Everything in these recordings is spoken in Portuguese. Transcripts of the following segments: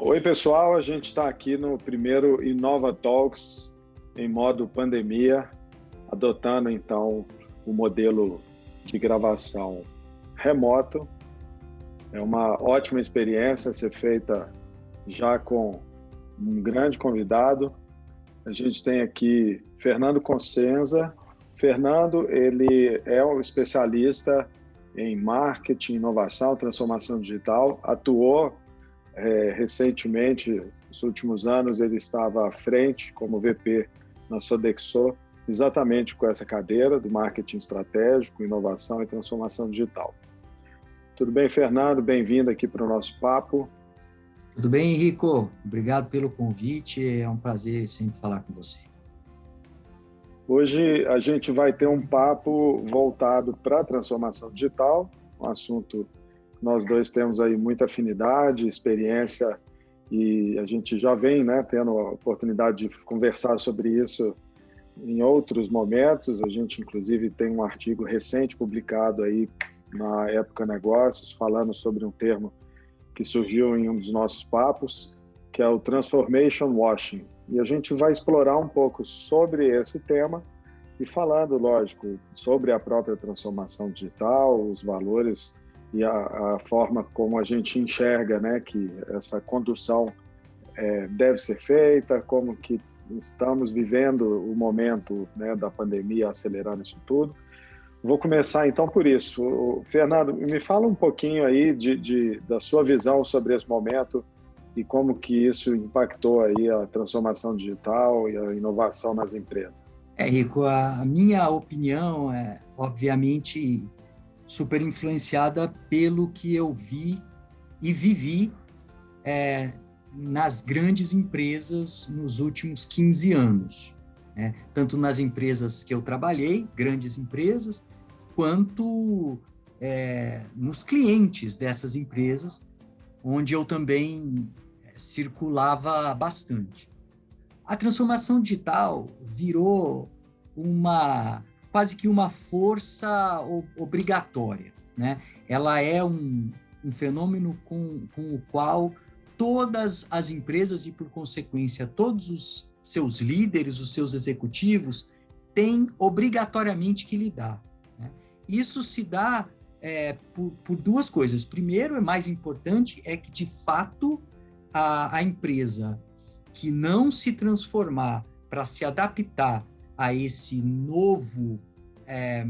Oi, pessoal. A gente está aqui no primeiro Inova Talks em modo pandemia, adotando então o modelo de gravação remoto. É uma ótima experiência ser feita já com um grande convidado. A gente tem aqui Fernando Consenza. Fernando, ele é um especialista em marketing, inovação, transformação digital, atuou é, recentemente, nos últimos anos, ele estava à frente como VP na Sodexo, exatamente com essa cadeira do marketing estratégico, inovação e transformação digital. Tudo bem, Fernando? Bem-vindo aqui para o nosso papo. Tudo bem, Henrico? Obrigado pelo convite. É um prazer sempre falar com você. Hoje a gente vai ter um papo voltado para a transformação digital, um assunto nós dois temos aí muita afinidade, experiência e a gente já vem né, tendo a oportunidade de conversar sobre isso em outros momentos. A gente, inclusive, tem um artigo recente publicado aí na Época Negócios, falando sobre um termo que surgiu em um dos nossos papos, que é o Transformation Washing. E a gente vai explorar um pouco sobre esse tema e falando, lógico, sobre a própria transformação digital, os valores e a, a, forma como a gente enxerga né, que essa condução é, deve ser feita, como que estamos vivendo o momento né, da pandemia acelerando isso tudo. Vou começar então por isso. Fernando, me fala um pouquinho aí de, de, da sua visão sobre esse momento e como que isso impactou aí a transformação digital e a inovação nas empresas. É, Rico, a minha opinião é, obviamente, super influenciada pelo que eu vi e vivi é, nas grandes empresas nos últimos 15 anos. Né? Tanto nas empresas que eu trabalhei, grandes empresas, quanto é, nos clientes dessas empresas, onde eu também é, circulava bastante. A transformação digital virou uma quase que uma força obrigatória. Né? Ela é um, um fenômeno com, com o qual todas as empresas e, por consequência, todos os seus líderes, os seus executivos, têm obrigatoriamente que lidar. Né? Isso se dá é, por, por, duas coisas. Primeiro, é mais importante, é que, de fato, a, a empresa que não se transformar para se adaptar a esse novo, é,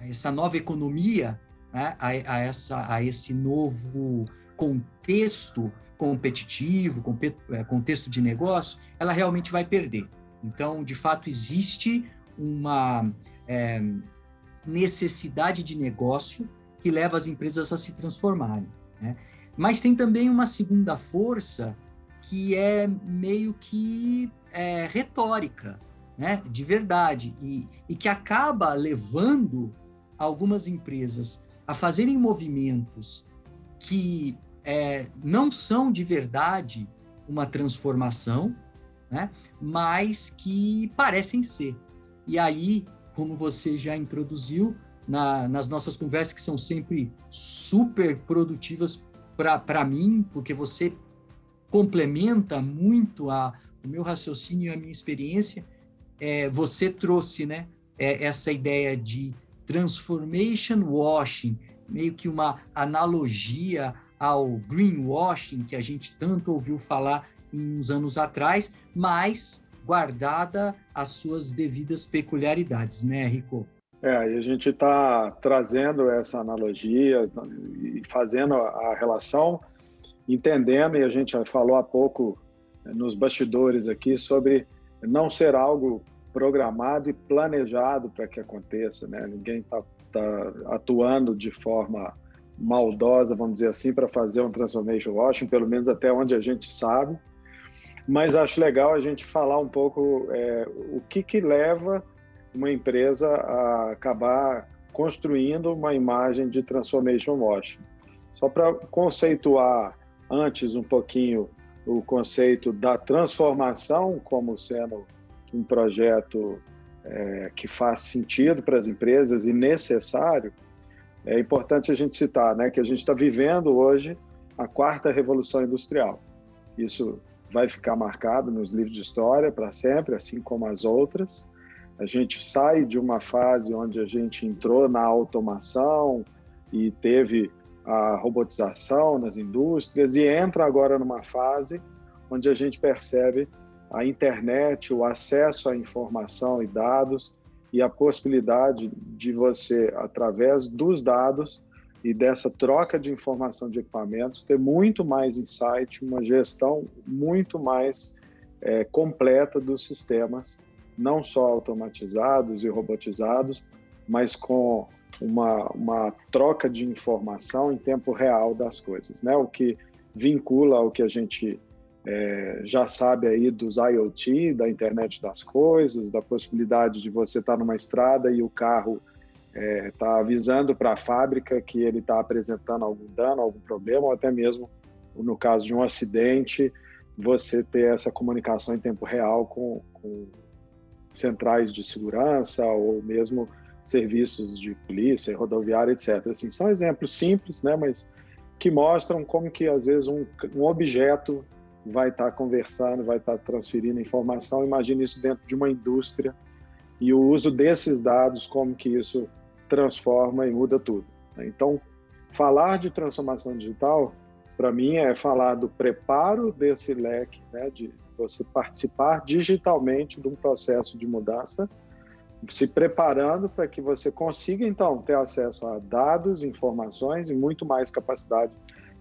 essa nova economia, né, a, a, essa, a esse novo contexto competitivo, é, contexto de negócio, ela realmente vai perder. Então, de fato, existe uma é, necessidade de negócio que leva as empresas a se transformarem. Né? Mas tem também uma segunda força que é meio que é, retórica, né, de verdade, e, e que acaba levando algumas empresas a fazerem movimentos que é, não são de verdade uma transformação, né, mas que parecem ser. E aí, como você já introduziu na, nas nossas conversas, que são sempre super produtivas para mim, porque você complementa muito a, o meu raciocínio e a minha experiência, é, você trouxe né, é, essa ideia de transformation washing, meio que uma analogia ao greenwashing, que a gente tanto ouviu falar em uns anos atrás, mas guardada as suas devidas peculiaridades, né, Rico? É, e a gente está trazendo essa analogia e fazendo a relação, entendendo, e a gente falou há pouco nos bastidores aqui sobre não ser algo programado e planejado para que aconteça, né? Ninguém está tá atuando de forma maldosa, vamos dizer assim, para fazer um transformation washing, pelo menos até onde a gente sabe. Mas acho legal a gente falar um pouco é, o que, que leva uma empresa a acabar construindo uma imagem de transformation washing. Só para conceituar antes um pouquinho o conceito da transformação como sendo um projeto é, que faz sentido para as empresas e necessário, é importante a gente citar né, que a gente está vivendo hoje a quarta revolução industrial. Isso vai ficar marcado nos livros de história para sempre, assim como as outras. A gente sai de uma fase onde a gente entrou na automação e teve a robotização nas indústrias e entra agora numa fase onde a gente percebe a internet, o acesso à informação e dados e a possibilidade de você, através dos dados e dessa troca de informação de equipamentos, ter muito mais insight, uma gestão muito mais é, completa dos sistemas, não só automatizados e robotizados, mas com uma, uma troca de informação em tempo real das coisas, né? O que vincula ao que a gente é, já sabe aí dos IoT, da internet das coisas, da possibilidade de você estar numa estrada e o carro está é, tá avisando para a fábrica que ele está apresentando algum dano, algum problema, ou até mesmo no caso de um acidente, você ter essa comunicação em tempo real com, com centrais de segurança ou mesmo serviços de polícia, rodoviária, etc. Assim, são exemplos simples, né, mas que mostram como que às vezes um, um objeto vai estar tá conversando, vai estar tá transferindo informação. Imagine isso dentro de uma indústria e o uso desses dados, como que isso transforma e muda tudo. Né? Então, falar de transformação digital, para mim, é falar do preparo desse leque, né, de você participar digitalmente de um processo de mudança, se preparando para que você consiga, então, ter acesso a dados, informações e muito mais capacidade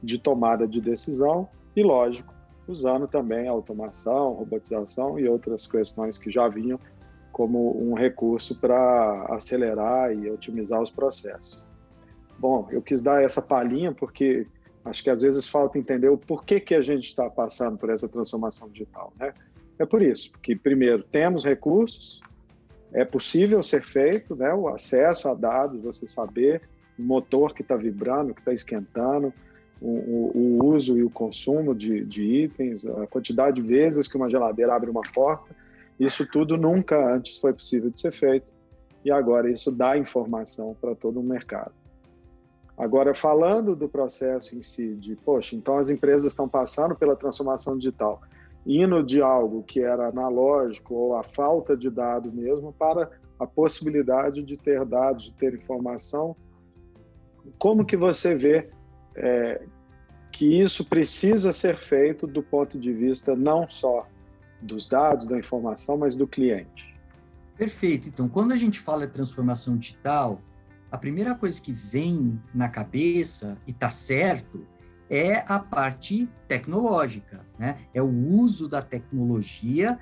de tomada de decisão e, lógico, usando também automação, robotização e outras questões que já vinham como um recurso para acelerar e otimizar os processos. Bom, eu quis dar essa palhinha porque acho que às vezes falta entender o porquê que a gente está passando por essa transformação digital, né? É por isso, porque primeiro temos recursos, é possível ser feito, né? O acesso a dados, você saber o motor que está vibrando, que está esquentando, o, o, uso e o consumo de, de itens, a quantidade de vezes que uma geladeira abre uma porta, isso tudo nunca antes foi possível de ser feito e agora isso dá informação para todo o mercado. Agora, falando do processo em si, de, poxa, então as empresas estão passando pela transformação digital, indo de algo que era analógico ou a falta de dado mesmo para a possibilidade de ter dados, de ter informação. Como que você vê é, que isso precisa ser feito do ponto de vista não só dos dados, da informação, mas do cliente. Perfeito. Então, quando a gente fala de transformação digital, a primeira coisa que vem na cabeça, e está certo, é a parte tecnológica, né? É o uso da tecnologia,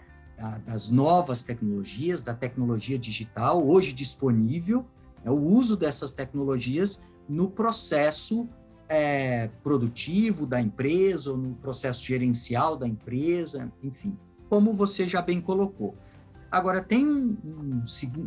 das novas tecnologias, da tecnologia digital, hoje disponível, é o uso dessas tecnologias no processo é, produtivo da empresa, ou no processo gerencial da empresa, enfim, como você já bem colocou. Agora, tem um, um,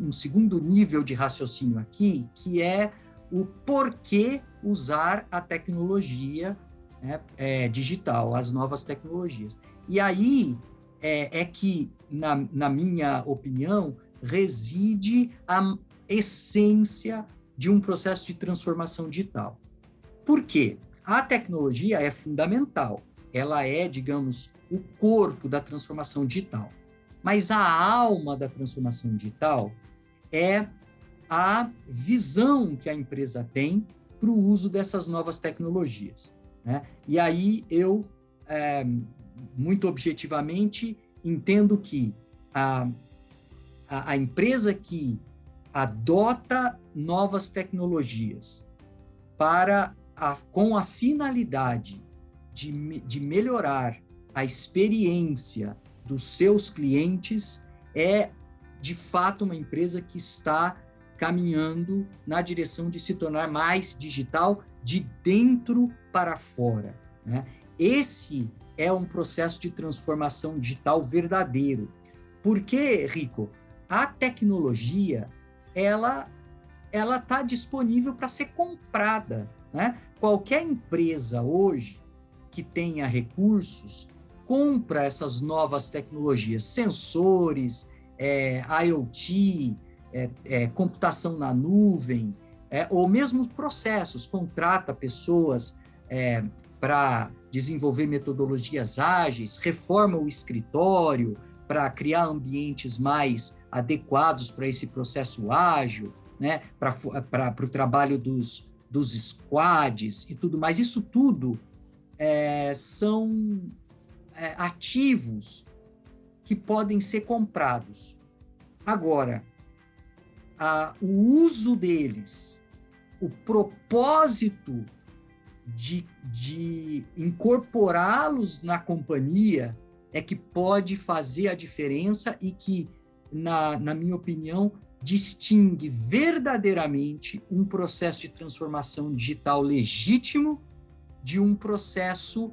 um segundo nível de raciocínio aqui, que é o porquê usar a tecnologia né, é, digital, as novas tecnologias. E aí é, é que, na, na minha opinião, reside a essência de um processo de transformação digital. Por quê? A tecnologia é fundamental. Ela é, digamos, o corpo da transformação digital. Mas a alma da transformação digital é a visão que a empresa tem para o uso dessas novas tecnologias. Né? E aí eu, é, muito objetivamente, entendo que a, a, a empresa que adota novas tecnologias para a, com a finalidade de, de melhorar a experiência dos seus clientes, é de fato uma empresa que está caminhando na direção de se tornar mais digital de dentro para fora. Né? Esse é um processo de transformação digital verdadeiro. Porque, Rico, a tecnologia ela ela está disponível para ser comprada. Né? Qualquer empresa hoje que tenha recursos compra essas novas tecnologias, sensores, é, IoT, é, é, computação na nuvem, é, ou mesmo processos, contrata pessoas é, para desenvolver metodologias ágeis, reforma o escritório para criar ambientes mais adequados para esse processo ágil, né? para o trabalho dos, dos squads e tudo mais. Isso tudo é, são é, ativos que podem ser comprados. Agora, a, o uso deles, o propósito de, de incorporá-los na companhia é que pode fazer a diferença e que, na, na minha opinião, distingue verdadeiramente um processo de transformação digital legítimo de um processo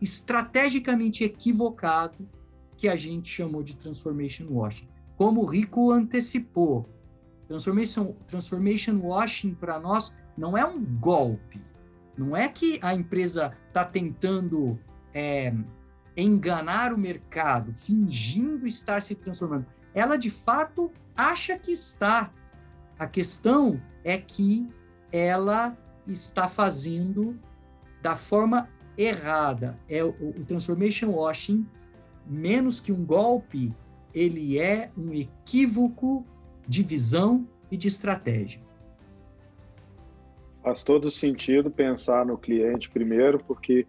estrategicamente equivocado que a gente chamou de transformation washing. Como o Rico antecipou, transformation, transformation washing para nós não é um golpe, não é que a empresa está tentando é, enganar o mercado, fingindo estar se transformando. Ela, de fato, acha que está. A questão é que ela está fazendo da forma errada. É o, o transformation washing menos que um golpe, ele é um equívoco de visão e de estratégia. Faz todo sentido pensar no cliente primeiro, porque,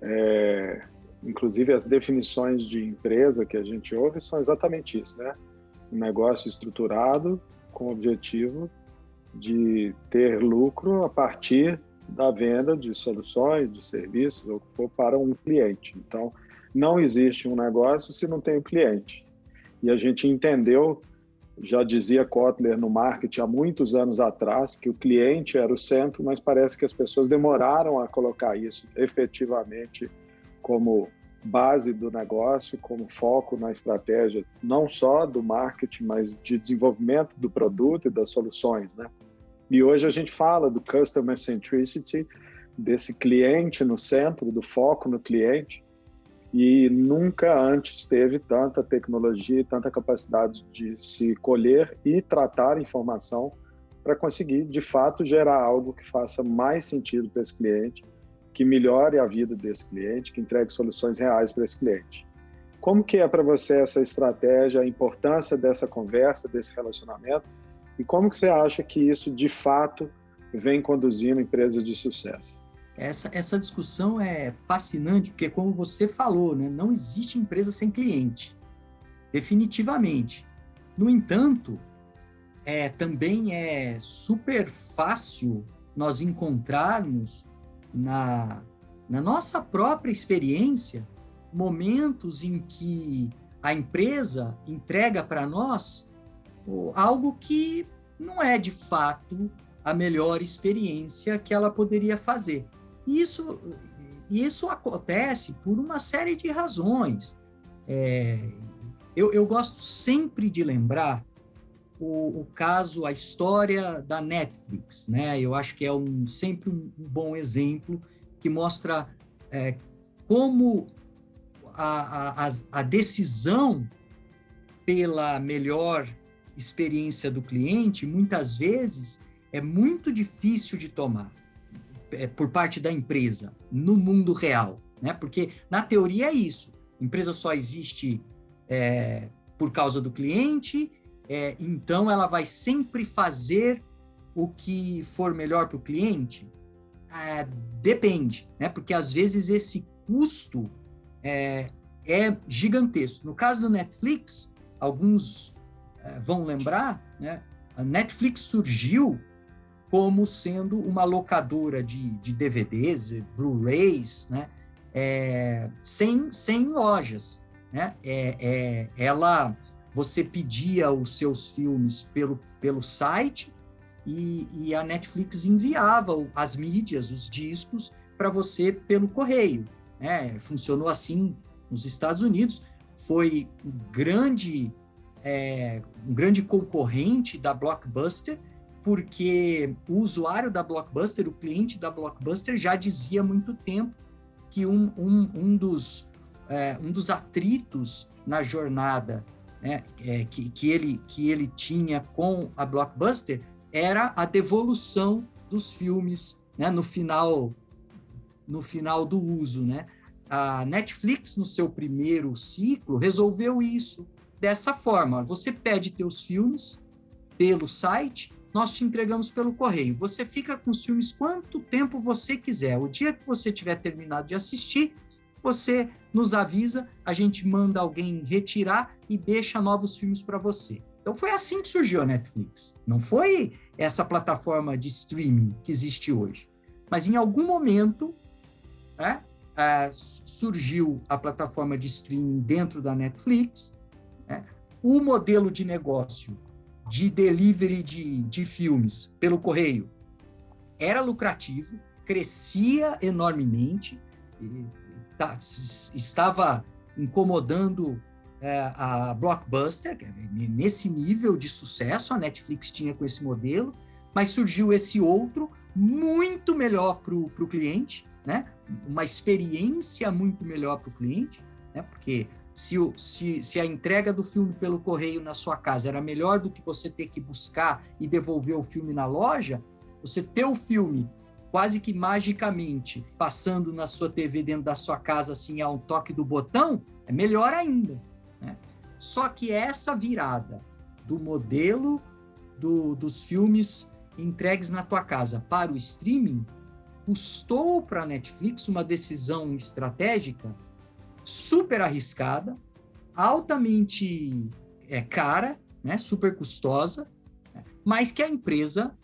é, inclusive, as definições de empresa que a gente ouve são exatamente isso, né? Um negócio estruturado com o objetivo de ter lucro a partir da venda de soluções, de serviços, ou para um cliente. Então, não existe um negócio se não tem o um cliente. E a gente entendeu, já dizia Kotler no marketing há muitos anos atrás, que o cliente era o centro, mas parece que as pessoas demoraram a colocar isso efetivamente como base do negócio, como foco na estratégia, não só do marketing, mas de desenvolvimento do produto e das soluções, né? E hoje a gente fala do customer centricity, desse cliente no centro, do foco no cliente, e nunca antes teve tanta tecnologia e tanta capacidade de se colher e tratar informação para conseguir, de fato, gerar algo que faça mais sentido para esse cliente, que melhore a vida desse cliente, que entregue soluções reais para esse cliente. Como que é para você essa estratégia, a importância dessa conversa, desse relacionamento, e como que você acha que isso, de fato, vem conduzindo empresas de sucesso? Essa, essa discussão é fascinante, porque, como você falou, né, não existe empresa sem cliente, definitivamente. No entanto, é, também é super fácil nós encontrarmos na, na nossa própria experiência momentos em que a empresa entrega para nós algo que não é de fato a melhor experiência que ela poderia fazer. Isso, isso acontece por uma série de razões. É, eu, eu, gosto sempre de lembrar o, o, caso, a história da Netflix, né? Eu acho que é um, sempre um, bom exemplo que mostra é, como a, a, a decisão pela melhor experiência do cliente, muitas vezes, é muito difícil de tomar. É, por parte da empresa no mundo real, né? Porque na teoria é isso. Empresa só existe é, por causa do cliente, é, então ela vai sempre fazer o que for melhor para o cliente. É, depende, né? Porque às vezes esse custo é, é gigantesco. No caso do Netflix, alguns é, vão lembrar, né? A Netflix surgiu como sendo uma locadora de, de DVDs, Blu-rays, né? É, sem, sem lojas. Né? É, é, ela, você pedia os seus filmes pelo, pelo site e, e a Netflix enviava as mídias, os discos, para você pelo correio. Né? Funcionou assim nos Estados Unidos, foi um grande, é, um grande concorrente da Blockbuster, porque o usuário da Blockbuster, o cliente da Blockbuster, já dizia há muito tempo que um, um, um, dos, é, um dos atritos na jornada né, é, que, que, ele, que ele tinha com a Blockbuster era a devolução dos filmes né, no final no final do uso, né? A Netflix, no seu primeiro ciclo, resolveu isso dessa forma. Você pede teus filmes pelo site, nós te entregamos pelo correio. Você fica com os filmes quanto tempo você quiser. O dia que você tiver terminado de assistir, você nos avisa, a gente manda alguém retirar e deixa novos filmes para você. Então foi assim que surgiu a Netflix. Não foi essa plataforma de streaming que existe hoje. Mas em algum momento né, uh, surgiu a plataforma de streaming dentro da Netflix. Né, o modelo de negócio de delivery de, de filmes pelo correio era lucrativo, crescia enormemente, tá, estava incomodando é, a Blockbuster, nesse nível de sucesso a Netflix tinha com esse modelo, mas surgiu esse outro muito melhor para o cliente, né? uma experiência muito melhor para o cliente, né? porque se, o, se, se a entrega do filme pelo correio na sua casa era melhor do que você ter que buscar e devolver o filme na loja, você ter o filme quase que magicamente passando na sua TV dentro da sua casa assim a um toque do botão, é melhor ainda. Né? Só que essa virada do modelo do, dos filmes entregues na tua casa para o streaming custou para a Netflix uma decisão estratégica super arriscada, altamente é, cara, né, super custosa, né, mas que a empresa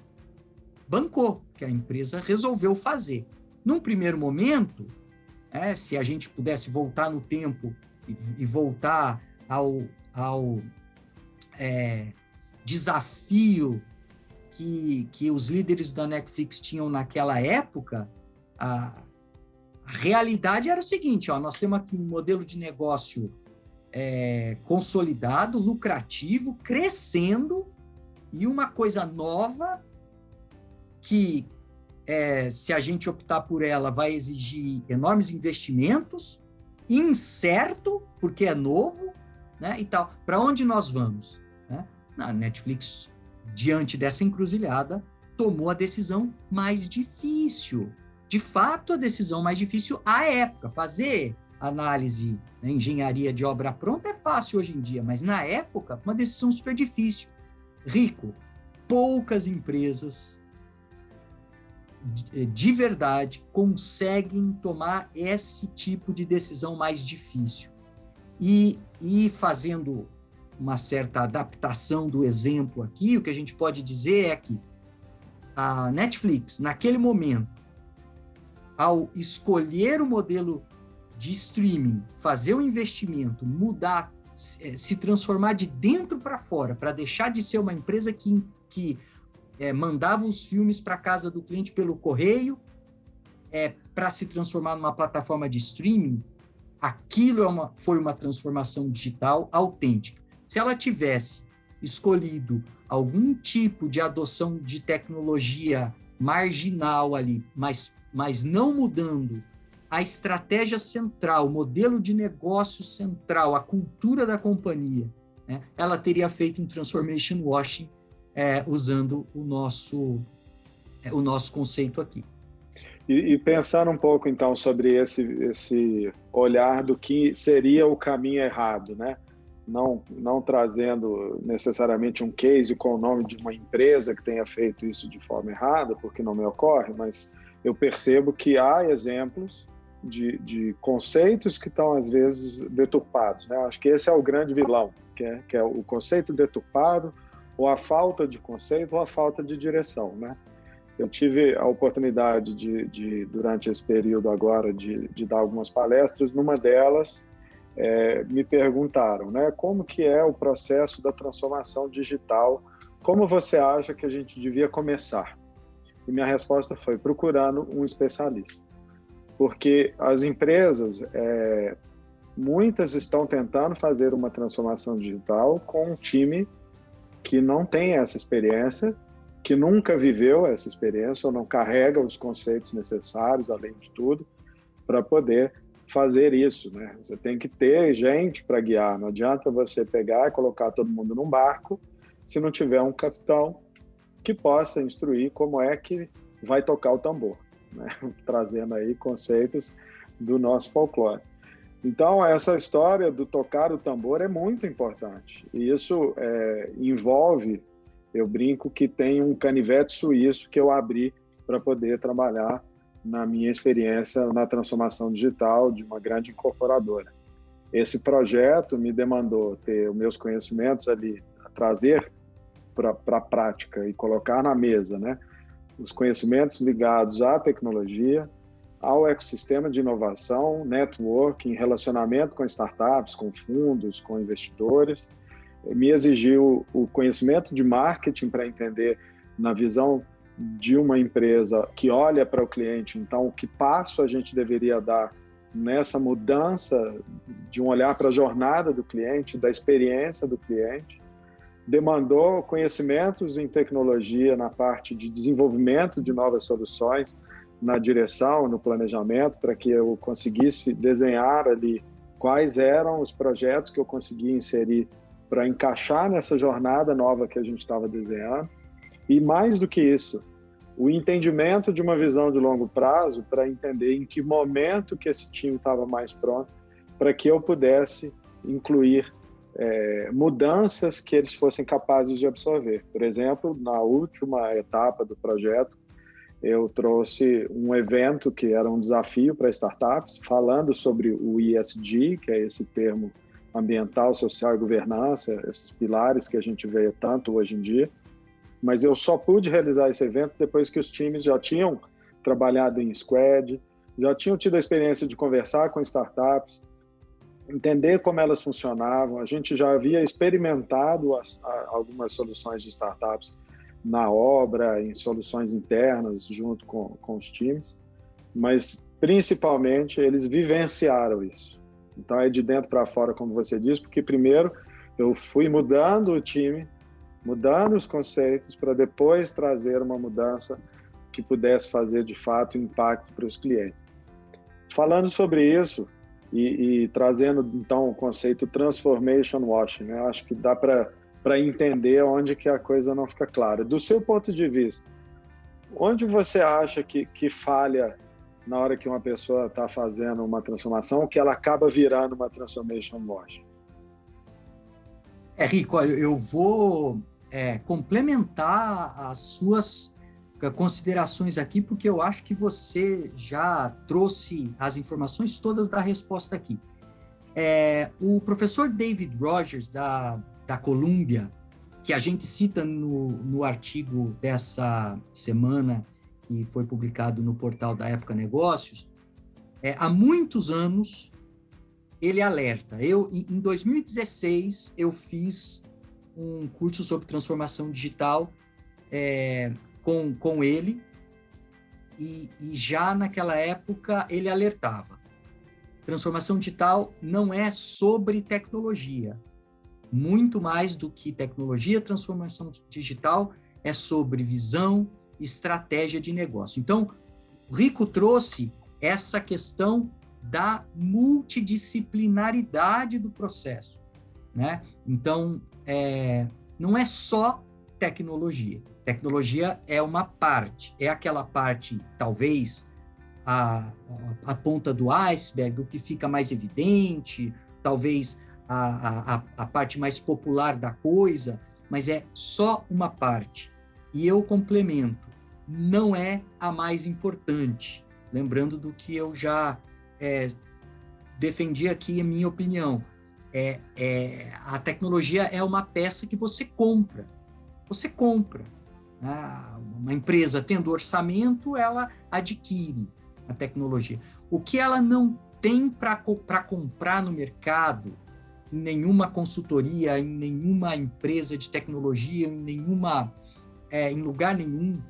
bancou, que a empresa resolveu fazer. Num primeiro momento, é, se a gente pudesse voltar no tempo e, e voltar ao, ao é, desafio que, que os líderes da Netflix tinham naquela época, a, a realidade era o seguinte, ó, nós temos aqui um modelo de negócio é, consolidado, lucrativo, crescendo, e uma coisa nova que, é, se a gente optar por ela, vai exigir enormes investimentos, incerto, porque é novo, né, e tal. Para onde nós vamos? Né? A Netflix, diante dessa encruzilhada, tomou a decisão mais difícil, de fato, a decisão mais difícil à época. Fazer análise, né, engenharia de obra pronta é fácil hoje em dia, mas na época, uma decisão super difícil. Rico, poucas empresas de, de verdade conseguem tomar esse tipo de decisão mais difícil. E, e fazendo uma certa adaptação do exemplo aqui, o que a gente pode dizer é que a Netflix, naquele momento, ao escolher o modelo de streaming, fazer o investimento, mudar, é, se transformar de dentro para fora, para deixar de ser uma empresa que, que é, mandava os filmes para casa do cliente pelo correio, é, para se transformar numa plataforma de streaming, aquilo é uma, foi uma transformação digital autêntica. Se ela tivesse escolhido algum tipo de adoção de tecnologia marginal ali, mas mas não mudando a estratégia central, o modelo de negócio central, a cultura da companhia, né, ela teria feito um transformation washing é, usando o nosso, é, o nosso conceito aqui. E, e pensando um pouco, então, sobre esse, esse olhar do que seria o caminho errado, né? Não, não trazendo necessariamente um case com o nome de uma empresa que tenha feito isso de forma errada, porque não me ocorre, mas eu percebo que há exemplos de, de conceitos que estão, às vezes, deturpados. Né? Acho que esse é o grande vilão, que é, que é o conceito deturpado, ou a falta de conceito, ou a falta de direção. Né? Eu tive a oportunidade de, de durante esse período agora, de, de, dar algumas palestras. Numa delas, é, me perguntaram, né, como que é o processo da transformação digital? Como você acha que a gente devia começar? E minha resposta foi procurando um especialista. Porque as empresas, é, muitas estão tentando fazer uma transformação digital com um time que não tem essa experiência, que nunca viveu essa experiência ou não carrega os conceitos necessários, além de tudo, para poder fazer isso, né? Você tem que ter gente para guiar. Não adianta você pegar e colocar todo mundo num barco se não tiver um capitão que possa instruir como é que vai tocar o tambor. né? trazendo aí conceitos do nosso folclore. Então, essa história do tocar o tambor é muito importante. E isso é, envolve, eu brinco que tem um canivete suíço que eu abri para poder trabalhar na minha experiência na transformação digital de uma grande incorporadora. Esse projeto me demandou ter os meus conhecimentos ali, trazer para a prática e colocar na mesa, né? Os conhecimentos ligados à tecnologia, ao ecossistema de inovação, networking, relacionamento com startups, com fundos, com investidores. Me exigiu o conhecimento de marketing para entender, na visão de uma empresa que olha para o cliente, então, que passo a gente deveria dar nessa mudança de um olhar para a jornada do cliente, da experiência do cliente. Demandou conhecimentos em tecnologia na parte de desenvolvimento de novas soluções, na direção, no planejamento, para que eu conseguisse desenhar ali quais eram os projetos que eu conseguia inserir para encaixar nessa jornada nova que a gente estava desenhando. E mais do que isso, o entendimento de uma visão de longo prazo para entender em que momento que esse time estava mais pronto para que eu pudesse incluir é, mudanças que eles fossem capazes de absorver. Por exemplo, na última etapa do projeto, eu trouxe um evento que era um desafio para startups, falando sobre o ESG, que é esse termo ambiental, social e governança, esses pilares que a gente vê tanto hoje em dia. Mas eu só pude realizar esse evento depois que os times já tinham trabalhado em squad, já tinham tido a experiência de conversar com startups, entender como elas funcionavam. A gente já havia experimentado as, a, algumas soluções de startups na obra, em soluções internas, junto com, com os times, mas principalmente eles vivenciaram isso. Então é de dentro para fora, como você disse, porque primeiro eu fui mudando o time, mudando os conceitos, para depois trazer uma mudança que pudesse fazer de fato impacto para os clientes. Falando sobre isso e, e trazendo então o conceito transformation washing, né? acho que dá para entender onde que a coisa não fica clara. Do seu ponto de vista, onde você acha que, que falha na hora que uma pessoa está fazendo uma transformação, que ela acaba virando uma transformation wash? É, Rico, eu vou é, complementar as suas considerações aqui, porque eu acho que você já trouxe as informações todas da resposta aqui. É, o professor David Rogers, da da Colômbia, que a gente cita no, no artigo dessa semana, que foi publicado no portal da Época Negócios, é, há muitos anos ele alerta. Eu, em 2016, eu fiz um curso sobre transformação digital é, com, com ele, e, e já naquela época ele alertava. Transformação digital não é sobre tecnologia, muito mais do que tecnologia, transformação digital, é sobre visão, estratégia de negócio. Então, o Rico trouxe essa questão da multidisciplinaridade do processo, né? Então, é, não é só tecnologia. Tecnologia é uma parte, é aquela parte, talvez, a, a, ponta do iceberg, o que fica mais evidente, talvez a, a, a parte mais popular da coisa, mas é só uma parte. E eu complemento, não é a mais importante. Lembrando do que eu já é, defendi aqui, a minha opinião. É, é, a tecnologia é uma peça que você compra. Você compra. Ah, uma empresa tendo orçamento, ela adquire a tecnologia. O que ela não tem para comprar no mercado, em nenhuma consultoria, em nenhuma empresa de tecnologia, em nenhuma, é, em lugar nenhum,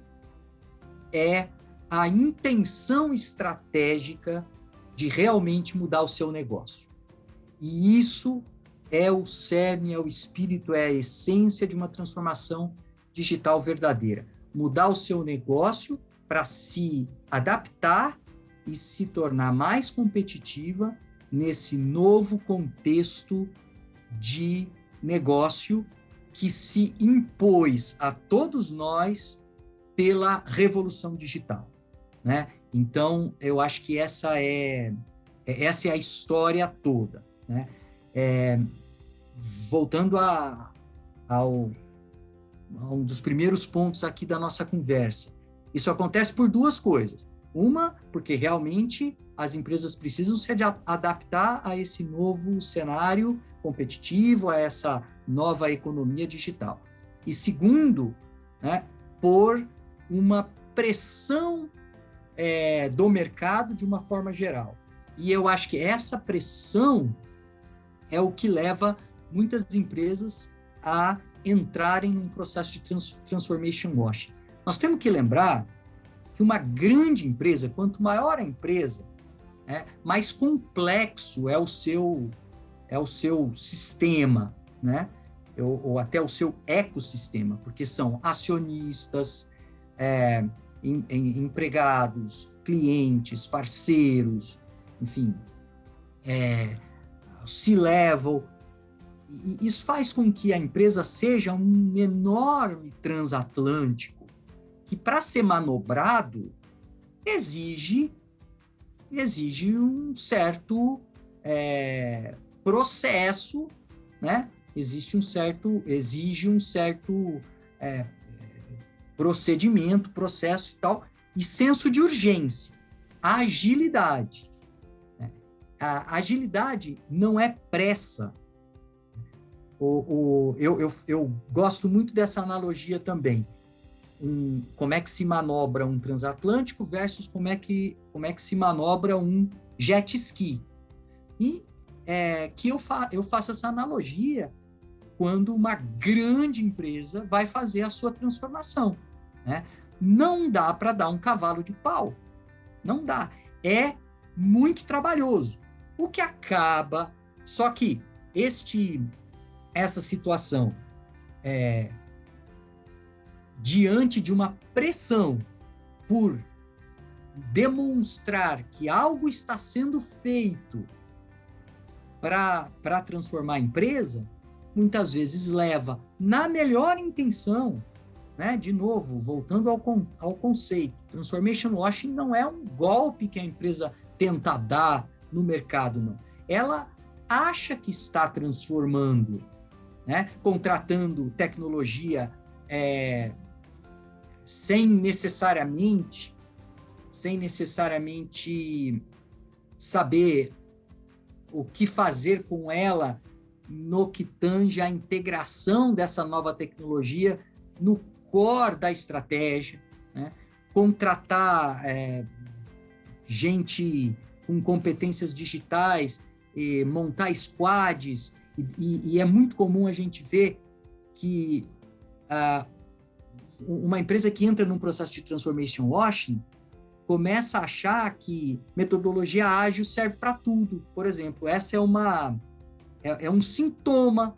é a intenção estratégica de realmente mudar o seu negócio. E isso é o cerne, é o espírito, é a essência de uma transformação digital verdadeira. Mudar o seu negócio para se adaptar e se tornar mais competitiva nesse novo contexto de negócio que se impôs a todos nós pela revolução digital. Né? Então, eu acho que essa é, é essa é a história toda. Né? É, voltando a, ao, um dos primeiros pontos aqui da nossa conversa, isso acontece por duas coisas. Uma, porque realmente as empresas precisam se adaptar a esse novo cenário competitivo, a essa nova economia digital. E segundo, né, por uma pressão é, do mercado de uma forma geral. E eu acho que essa pressão é o que leva muitas empresas a entrarem num processo de trans transformation washing. Nós temos que lembrar que uma grande empresa, quanto maior a empresa, né, mais complexo é o seu é o seu sistema, né? Ou, ou até o seu ecossistema, porque são acionistas, é, em, em, empregados, clientes, parceiros, enfim, é, C-level. Isso faz com que a empresa seja um enorme transatlântico, que para ser manobrado exige exige um certo é, processo, né? Existe um certo, exige um certo é, procedimento, processo e tal, e senso de urgência, agilidade. Né? A agilidade não é pressa. O, o, eu, eu, eu gosto muito dessa analogia também. Um, como é que se manobra um transatlântico versus como é que, como é que se manobra um jet ski. E é, que eu, fa eu faço essa analogia quando uma grande empresa vai fazer a sua transformação. Né? Não dá para dar um cavalo de pau. Não dá. É muito trabalhoso. O que acaba. Só que este, essa situação é, diante de uma pressão por demonstrar que algo está sendo feito para transformar a empresa, muitas vezes leva, na melhor intenção, né? De novo, voltando ao, ao conceito, transformation washing não é um golpe que a empresa tenta dar no mercado, não. Ela acha que está transformando, né? contratando tecnologia é, sem necessariamente, sem necessariamente saber o que fazer com ela no que tange a integração dessa nova tecnologia no core da estratégia, né? contratar é, gente com competências digitais, montar squads, e, e, é muito comum a gente ver que uh, uma empresa que entra num processo de transformation washing começa a achar que metodologia ágil serve para tudo. Por exemplo, essa é uma é, é um sintoma.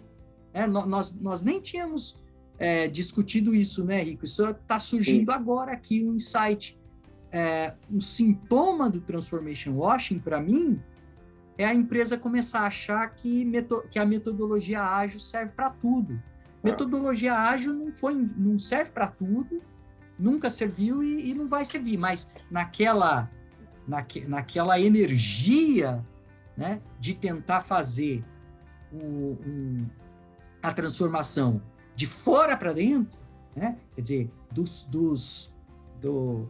Né? Nós, nós nem tínhamos é, discutido isso, né, Rico? Isso está surgindo Sim. agora aqui, um insight. É, um sintoma do transformation washing, para mim, é a empresa começar a achar que, que a metodologia ágil serve para tudo. É. Metodologia ágil não, foi, não serve para tudo, nunca serviu e, e, não vai servir, mas naquela, naque, naquela energia né, de tentar fazer o, um, a transformação de fora para dentro, né? quer dizer, dos, dos, do,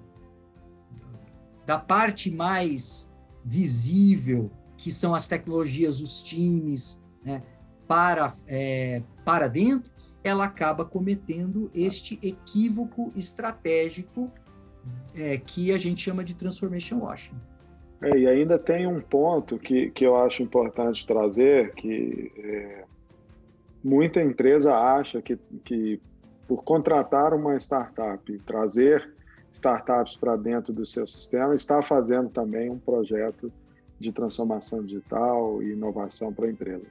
da parte mais visível, que são as tecnologias, os times, né? para, é, para dentro, ela acaba cometendo este equívoco estratégico é, que a gente chama de transformation washing. É, e ainda tem um ponto que, que eu acho importante trazer, que é, muita empresa acha que, que por contratar uma startup e trazer startups para dentro do seu sistema, está fazendo também um projeto de transformação digital e inovação para a empresa.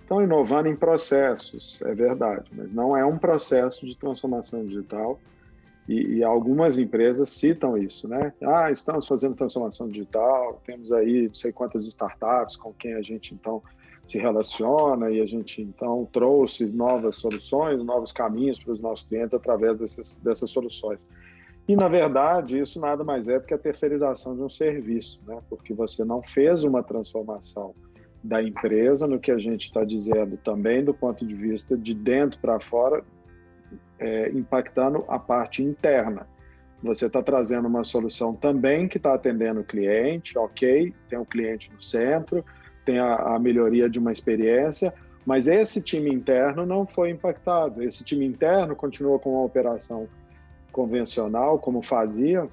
Estão inovando em processos, é verdade, mas não é um processo de transformação digital e, e, algumas empresas citam isso, né? Ah, estamos fazendo transformação digital, temos aí não sei quantas startups com quem a gente então se relaciona e a gente então trouxe novas soluções, novos caminhos para os nossos clientes através dessas, dessas soluções. E, na verdade, isso nada mais é do que a terceirização de um serviço, né? porque você não fez uma transformação da empresa, no que a gente está dizendo também do ponto de vista de dentro para fora, é, impactando a parte interna. Você está trazendo uma solução também que está atendendo o cliente, ok, tem o cliente no centro, tem a, a melhoria de uma experiência, mas esse time interno não foi impactado. Esse time interno continuou com a operação convencional, como fazia,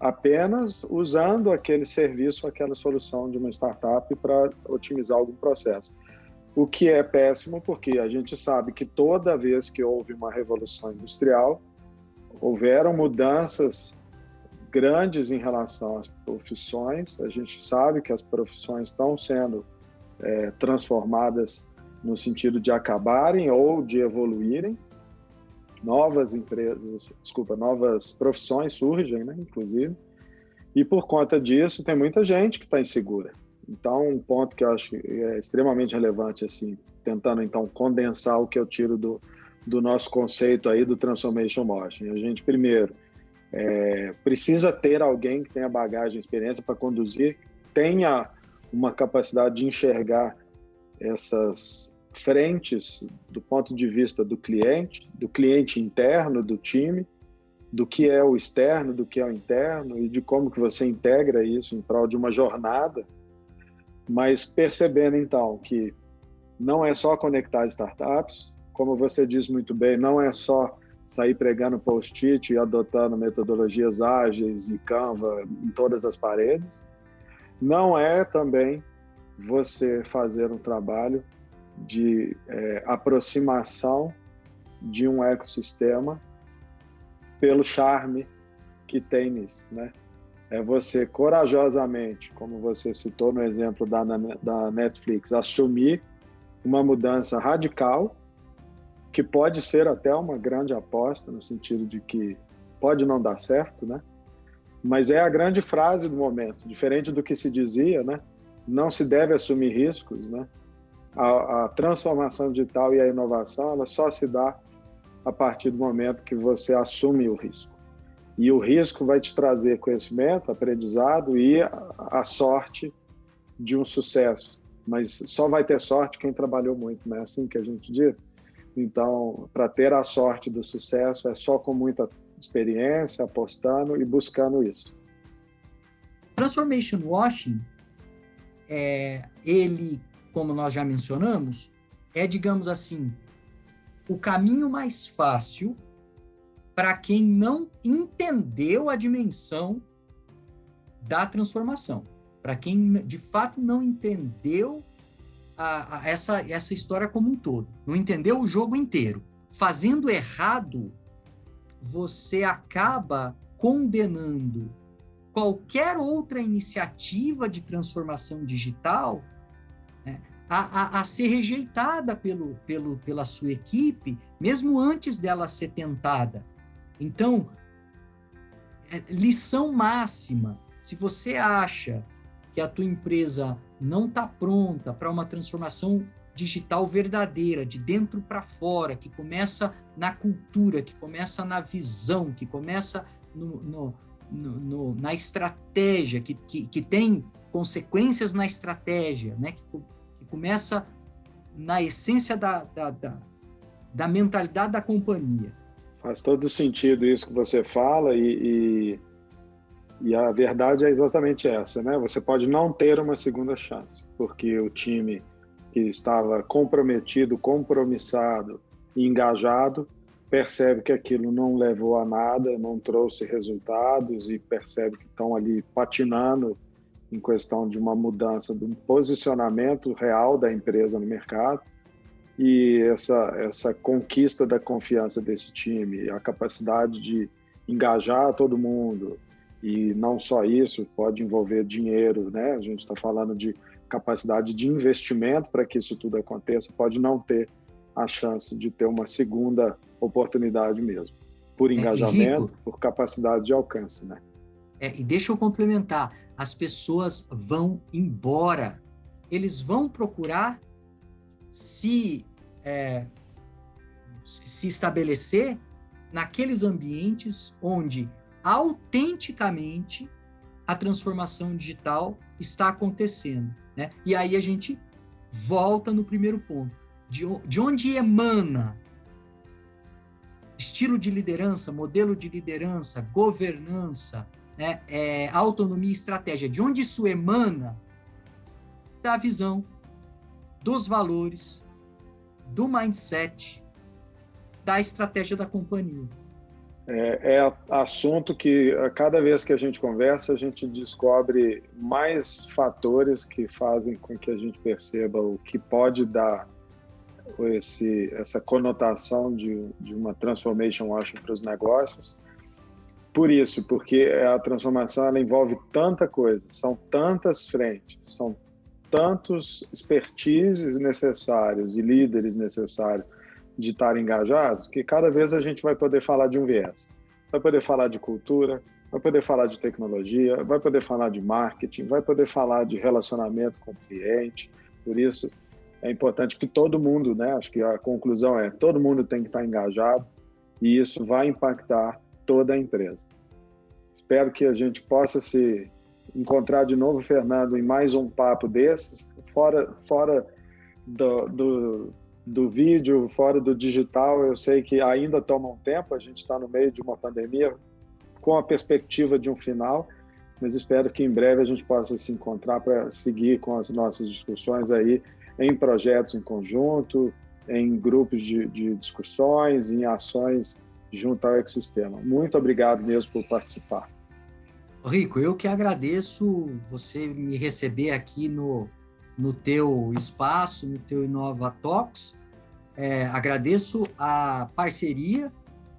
apenas usando aquele serviço, aquela solução de uma startup para otimizar algum processo. O que é péssimo, porque a gente sabe que toda vez que houve uma revolução industrial, houveram mudanças grandes em relação às profissões. A gente sabe que as profissões estão sendo é, transformadas no sentido de acabarem ou de evoluírem. Novas empresas, desculpa, novas profissões surgem, né, inclusive. E por conta disso, tem muita gente que está insegura. Então, um ponto que eu acho é extremamente relevante, assim, tentando então condensar o que eu tiro do, do nosso conceito aí do Transformation Motion. A gente, primeiro, é, precisa ter alguém que tenha bagagem, experiência para conduzir, tenha uma capacidade de enxergar essas frentes do ponto de vista do cliente, do cliente interno do time, do que é o externo, do que é o interno e de como que você integra isso em prol de uma jornada, mas percebendo então que não é só conectar startups, como você diz muito bem, não é só sair pregando post-it e adotando metodologias ágeis e Canva em todas as paredes. Não é também você fazer um trabalho de é, aproximação de um ecossistema pelo charme que tem nisso, né? É você corajosamente, como você citou no exemplo da, da Netflix, assumir uma mudança radical que pode ser até uma grande aposta, no sentido de que pode não dar certo, né? Mas é a grande frase do momento, diferente do que se dizia, né? Não se deve assumir riscos, né? A, a transformação digital e a inovação, ela só se dá a partir do momento que você assume o risco. E o risco vai te trazer conhecimento, aprendizado e a, sorte de um sucesso. Mas só vai ter sorte quem trabalhou muito, não é assim que a gente diz? Então, para ter a sorte do sucesso, é só com muita experiência, apostando e buscando isso. Transformation Washing, é, ele, como nós já mencionamos, é, digamos assim, o caminho mais fácil para quem não entendeu a dimensão da transformação. Para quem de fato não entendeu a, a, essa, essa história como um todo, não entendeu o jogo inteiro. Fazendo errado, você acaba condenando qualquer outra iniciativa de transformação digital a, a, a, ser rejeitada pelo, pelo, pela sua equipe, mesmo antes dela ser tentada. Então, é, lição máxima: se você acha que a tua empresa não está pronta para uma transformação digital verdadeira, de dentro para fora, que começa na cultura, que começa na visão, que começa no, no, no, na estratégia, que, que, que, tem consequências na estratégia, né? que, começa na essência da, da, da, da, mentalidade da companhia. Faz todo sentido isso que você fala e, e e a verdade é exatamente essa, né? Você pode não ter uma segunda chance, porque o time que estava comprometido, compromissado e engajado percebe que aquilo não levou a nada, não trouxe resultados e percebe que estão ali patinando em questão de uma mudança de um posicionamento real da empresa no mercado e essa essa conquista da confiança desse time, a capacidade de engajar todo mundo, e não só isso, pode envolver dinheiro, né? A gente está falando de capacidade de investimento para que isso tudo aconteça, pode não ter a chance de ter uma segunda oportunidade mesmo, por é, engajamento, é, por capacidade de alcance, né? É, e deixa eu complementar, as pessoas vão embora, eles vão procurar se é, se estabelecer naqueles ambientes onde autenticamente a transformação digital está acontecendo. Né? E aí a gente volta no primeiro ponto. De, de onde emana estilo de liderança, modelo de liderança, governança, né, é, autonomia e estratégia, de onde isso emana? Da visão, dos valores, do mindset, da estratégia da companhia. É, é, assunto que cada vez que a gente conversa a gente descobre mais fatores que fazem com que a gente perceba o que pode dar esse, essa conotação de, de uma transformation washing para os negócios. Por isso, porque a transformação ela envolve tanta coisa, são tantas frentes, são tantos expertises necessários e líderes necessários de estar engajados, que cada vez a gente vai poder falar de um viés. Vai poder falar de cultura, vai poder falar de tecnologia, vai poder falar de marketing, vai poder falar de relacionamento com o cliente. Por isso, é importante que todo mundo, né? Acho que a conclusão é todo mundo tem que estar engajado e isso vai impactar toda a empresa. Espero que a gente possa se encontrar de novo, Fernando, em mais um papo desses, fora, fora do, do, do vídeo, fora do digital. Eu sei que ainda toma um tempo, a gente está no meio de uma pandemia com a perspectiva de um final, mas espero que em breve a gente possa se encontrar para seguir com as nossas discussões aí em projetos em conjunto, em grupos de, de discussões, em ações junto ao ecossistema. Muito obrigado mesmo por participar. Rico, eu que agradeço você me receber aqui no, no teu espaço, no teu Inova Talks. É, agradeço a parceria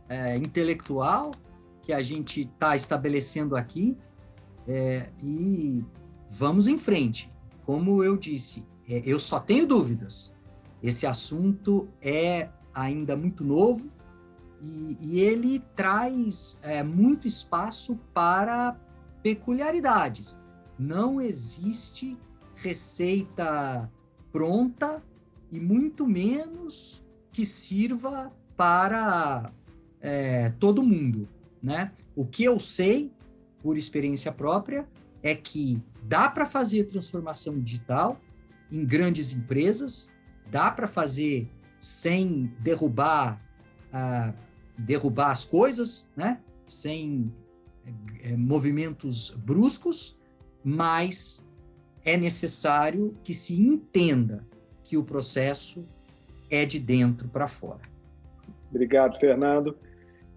é, intelectual que a gente está estabelecendo aqui é, e vamos em frente. Como eu disse, é, eu só tenho dúvidas. Esse assunto é ainda muito novo e, e ele traz é, muito espaço para peculiaridades. Não existe receita pronta e muito menos que sirva para é, todo mundo, né? O que eu sei, por experiência própria, é que dá para fazer transformação digital em grandes empresas, dá para fazer sem derrubar, ah, derrubar as coisas, né? sem é, movimentos bruscos, mas é necessário que se entenda que o processo é de dentro para fora. Obrigado, Fernando.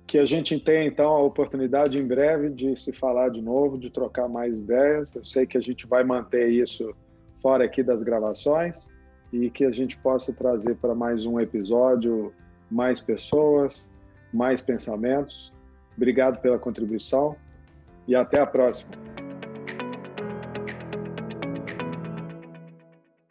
Que a gente tenha, então, a oportunidade em breve de se falar de novo, de trocar mais ideias. Eu sei que a gente vai manter isso fora aqui das gravações e que a gente possa trazer para mais um episódio mais pessoas, mais pensamentos. Obrigado pela contribuição e até a próxima.